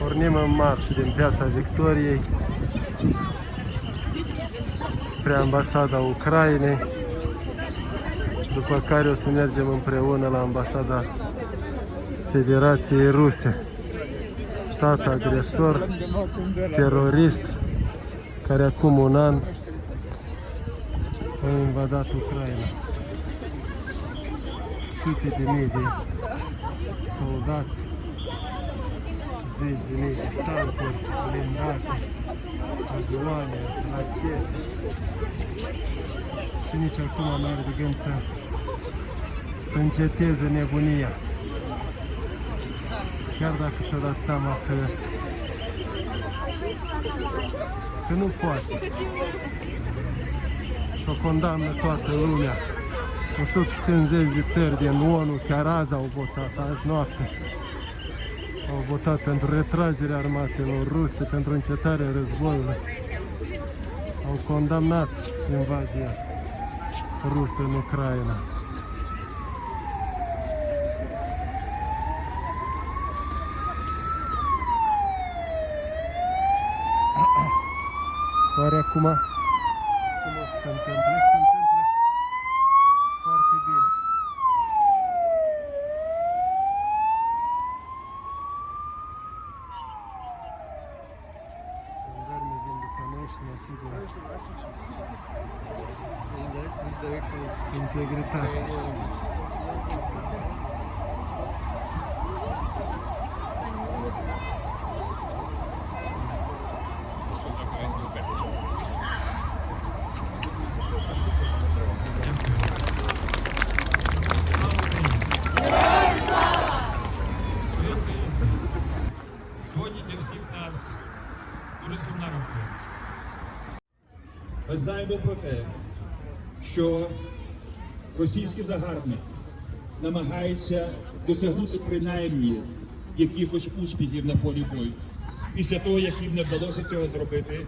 Pornim în marș din Piața Victoriei spre ambasada Ucrainei, după care o să mergem împreună la ambasada Federației Ruse. Stat agresor, terorist, care acum un an a invadat Ucraina. Sute de mii de soldați zeci de mii de tancuri, blindate, avioane, rachete. Și nici acum nu are de gând să, să înceteze nebunia. Chiar dacă și-a dat seama că, că nu poate. Și o condamnă toată lumea. 150 de țări din ONU chiar azi au votat, azi noapte au votat pentru retragerea armatelor ruse, pentru încetarea războiului. Au condamnat invazia rusă în Ucraina. Oare acum cum o să se întâmple? Integritate. Сьогодні для всіх нас дуже сумна робота. Ми знаємо про те, що російський загарбник намагається досягнути принаймні якихось успіхів на полі бою після того, як їм не вдалося цього зробити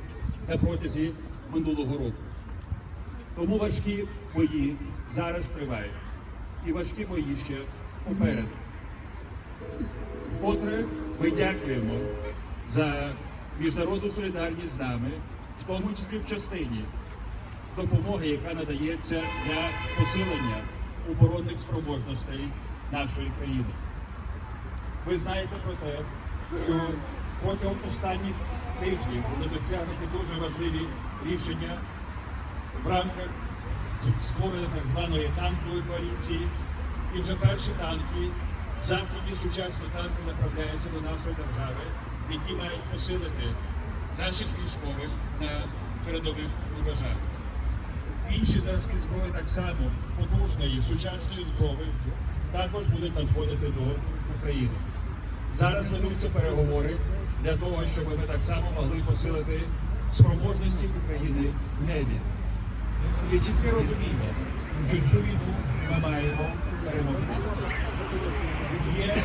на протязі минулого року. Тому важкі бої зараз тривають. І важкі бої ще попереду. Вкотре ми дякуємо за міжнародну солідарність з нами, в тому числі в частині допомоги, яка надається для посилення оборонних спроможностей нашої країни. Ви знаєте про те, що протягом останніх тижнів були досягнуті дуже важливі рішення в рамках створення так званої танкової коаліції. І вже перші танки, західні сучасні танки направляються до нашої держави, які мають посилити наших військових на передових рубежах. Інші зразки зброї так само потужної сучасної зброї також будуть надходити до України. Зараз ведуться переговори для того, щоб ми так само могли посилити спроможності України в небі. І чітке розуміння, що цю війну ми маємо перемогти. Є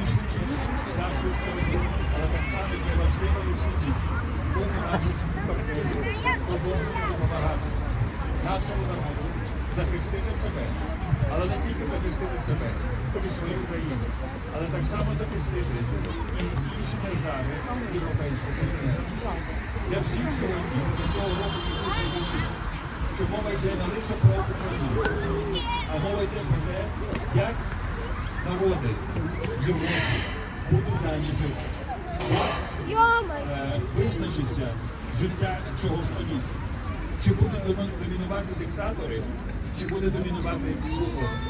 рішучість нашої сторони, але так само є важлива рішучість з боку наших партнерів продовжувати допомагати нашому народу захистити себе, але не тільки захистити себе і свою країну, але так само захистити і інші держави Європейського Союзу. Для всіх сьогодні з цього року важливо, що мова йде не лише про Україну, а мова йде про те, як народи Європи будуть далі жити. Е, Визначиться життя цього століття. Чи будуть домінувати диктатори, чи буде домінувати свобода.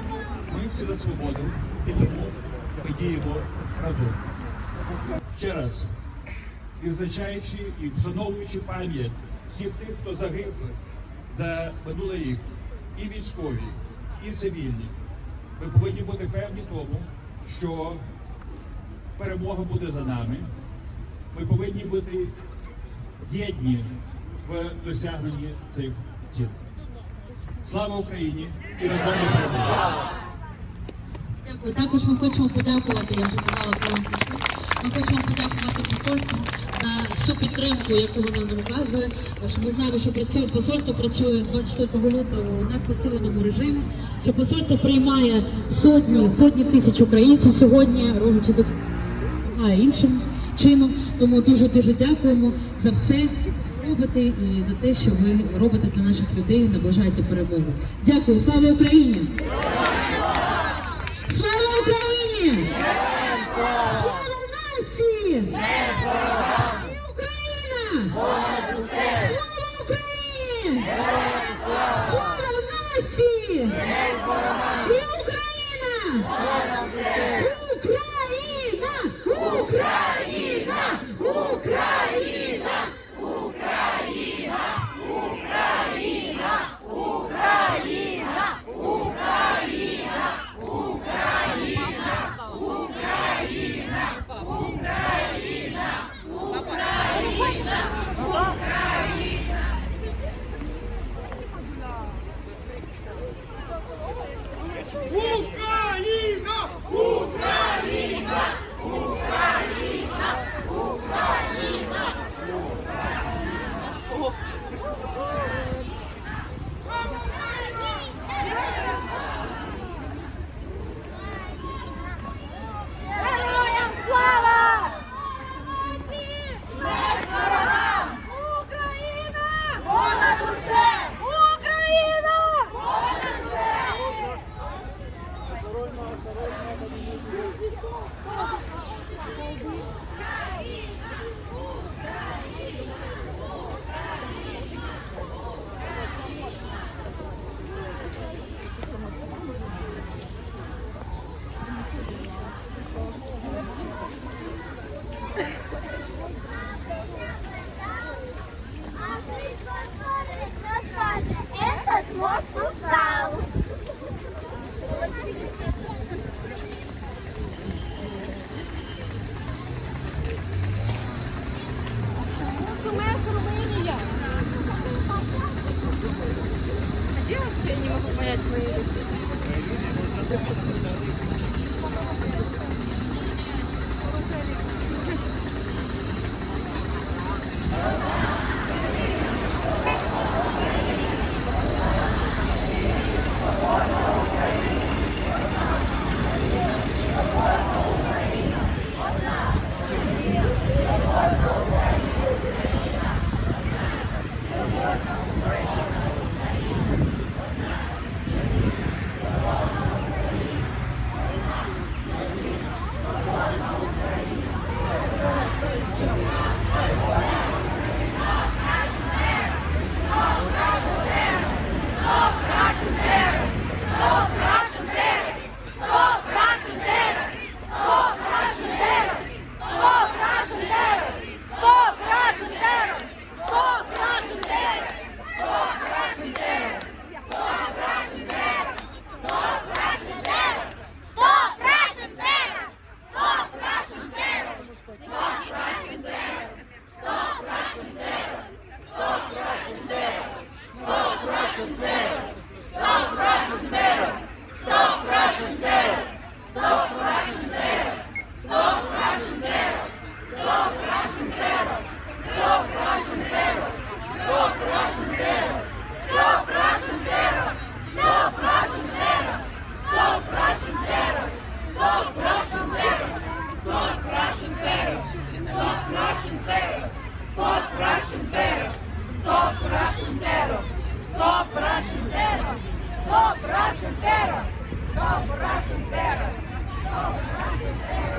Ми всі за свободу і тому ми діємо разом. Ще раз, відзначаючи і вшановуючи пам'ять всіх тих, хто загиблих за минулий рік, і військові, і цивільні, ми повинні бути певні тому, що перемога буде за нами. Ми повинні бути єдні в досягненні цих цілей. Слава Україні і разом до перемоги! Дякую. Також ми хочемо подякувати, я вже казала, коли Ми хочемо подякувати посольству за всю підтримку, яку воно нам оказує. Що ми знаємо, що працює посольство працює з 24 лютого на посиленому режимі. Що посольство приймає сотні сотні тисяч українців сьогодні, роблячи допомагає іншим чином. Тому дуже дуже дякуємо за все. Робите і за те, що ви робите для наших людей, наближаєте перемогу. Дякую, слава Україні! Слава Україні! Слава нації! Україна! Слава Україні! Слава нації! І! Україна! Україна! Україна! Героям слава! Смерть ворогам! Україна! Понад усе! Україна! Понад усе! А minute, please. Stop Russian terror! Stop Russian terror! Stop Russian terror! Stop Russian terror! Stop Russian terror! Stop Russian terror!